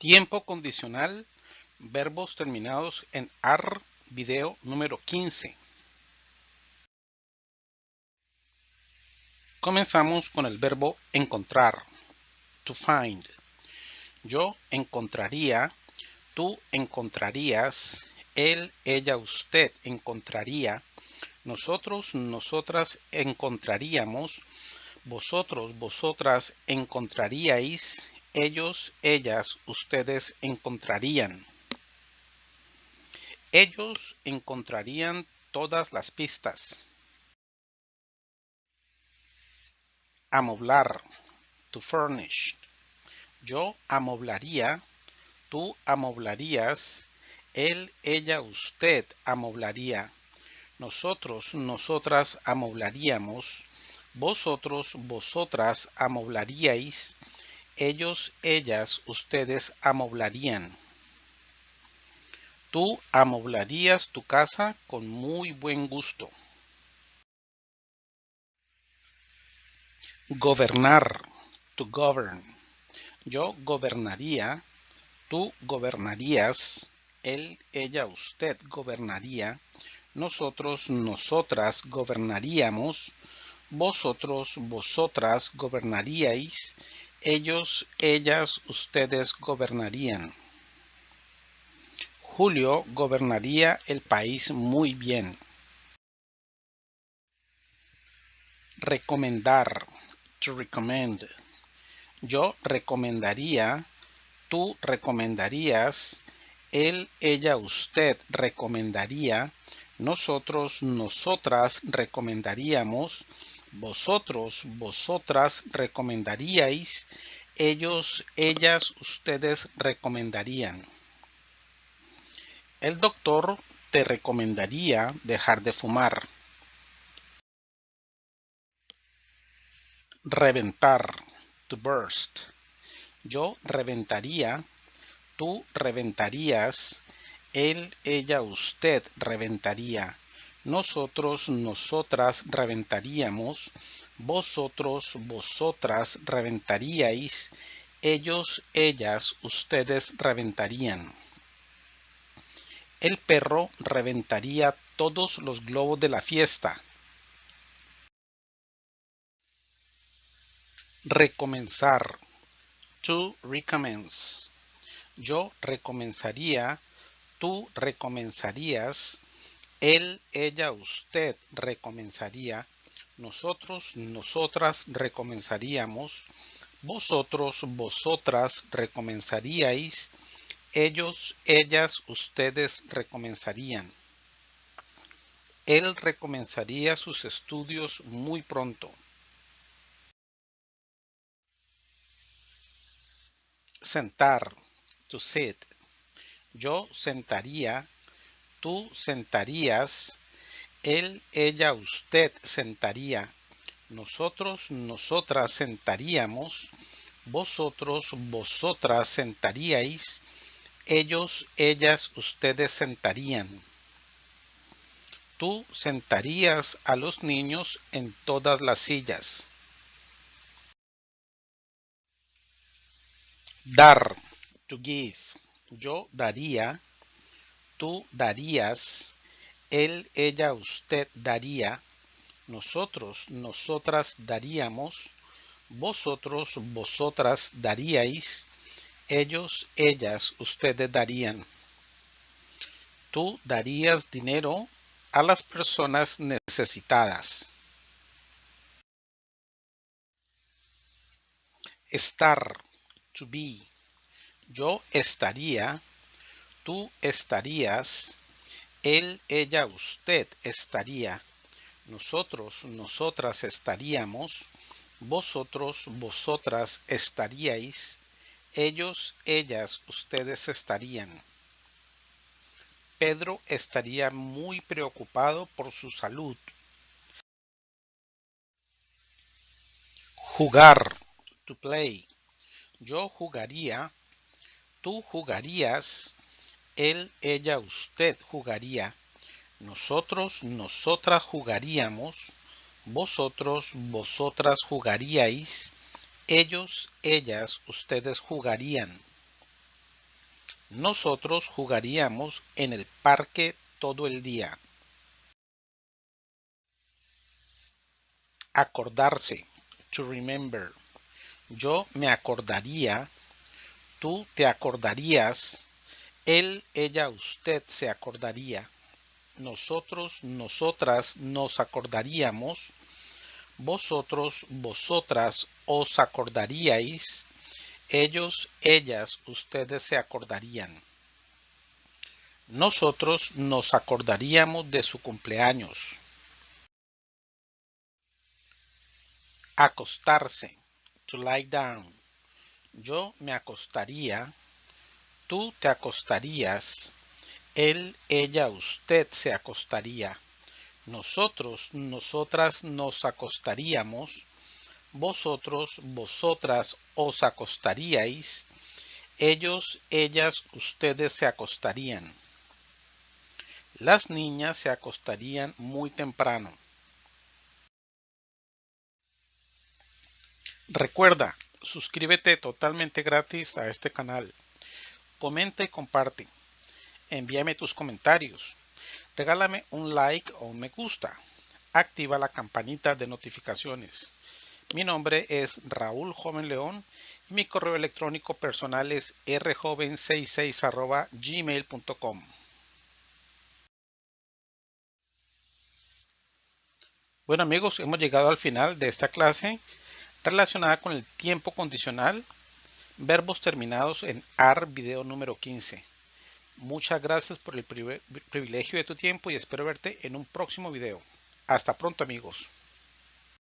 Tiempo condicional, verbos terminados en AR, video número 15. Comenzamos con el verbo encontrar, to find. Yo encontraría, tú encontrarías, él, ella, usted encontraría, nosotros, nosotras encontraríamos, vosotros, vosotras encontraríais, ellos, ellas, ustedes encontrarían. Ellos encontrarían todas las pistas. Amoblar, to furnish. Yo amoblaría, tú amoblarías, él, ella, usted amoblaría. Nosotros, nosotras amoblaríamos, vosotros, vosotras amoblaríais, ellos, ellas, ustedes amoblarían. Tú amoblarías tu casa con muy buen gusto. Gobernar, to govern. Yo gobernaría, tú gobernarías, él, ella, usted gobernaría, nosotros, nosotras gobernaríamos, vosotros, vosotras gobernaríais, ellos, ellas, ustedes gobernarían. Julio gobernaría el país muy bien. Recomendar. To recommend. Yo recomendaría, tú recomendarías, él, ella, usted recomendaría, nosotros, nosotras recomendaríamos, vosotros, vosotras recomendaríais, ellos, ellas, ustedes recomendarían. El doctor te recomendaría dejar de fumar. Reventar, to burst. Yo reventaría, tú reventarías, él, ella, usted reventaría nosotros, nosotras reventaríamos, vosotros, vosotras reventaríais, ellos, ellas, ustedes reventarían. El perro reventaría todos los globos de la fiesta. Recomenzar. To recommence. Yo recomenzaría, tú recomenzarías, él, ella, usted recomenzaría. Nosotros, nosotras recomenzaríamos. Vosotros, vosotras recomenzaríais. Ellos, ellas, ustedes recomenzarían. Él recomenzaría sus estudios muy pronto. Sentar. To sit. Yo sentaría tú sentarías, él, ella, usted sentaría, nosotros, nosotras sentaríamos, vosotros, vosotras sentaríais, ellos, ellas, ustedes sentarían. Tú sentarías a los niños en todas las sillas. Dar, to give. Yo daría, tú darías, él, ella, usted daría, nosotros, nosotras daríamos, vosotros, vosotras daríais, ellos, ellas, ustedes darían. Tú darías dinero a las personas necesitadas. Estar, to be. Yo estaría, tú estarías, él, ella, usted estaría, nosotros, nosotras estaríamos, vosotros, vosotras estaríais, ellos, ellas, ustedes estarían. Pedro estaría muy preocupado por su salud. Jugar, to play. Yo jugaría, tú jugarías, él, ella, usted jugaría, nosotros, nosotras jugaríamos, vosotros, vosotras jugaríais, ellos, ellas, ustedes jugarían. Nosotros jugaríamos en el parque todo el día. Acordarse. To remember. Yo me acordaría. Tú te acordarías. Él, ella, usted se acordaría. Nosotros, nosotras nos acordaríamos. Vosotros, vosotras os acordaríais ellos, ellas, ustedes se acordarían. Nosotros nos acordaríamos de su cumpleaños. Acostarse. To lie down. Yo me acostaría. Tú te acostarías. Él, ella, usted se acostaría. Nosotros, nosotras nos acostaríamos vosotros, vosotras os acostaríais, ellos, ellas, ustedes se acostarían. Las niñas se acostarían muy temprano. Recuerda, suscríbete totalmente gratis a este canal. Comenta y comparte. Envíame tus comentarios. Regálame un like o un me gusta. Activa la campanita de notificaciones. Mi nombre es Raúl Joven León y mi correo electrónico personal es rjoven66 gmail.com. Bueno amigos, hemos llegado al final de esta clase relacionada con el tiempo condicional, verbos terminados en AR video número 15. Muchas gracias por el privilegio de tu tiempo y espero verte en un próximo video. Hasta pronto amigos.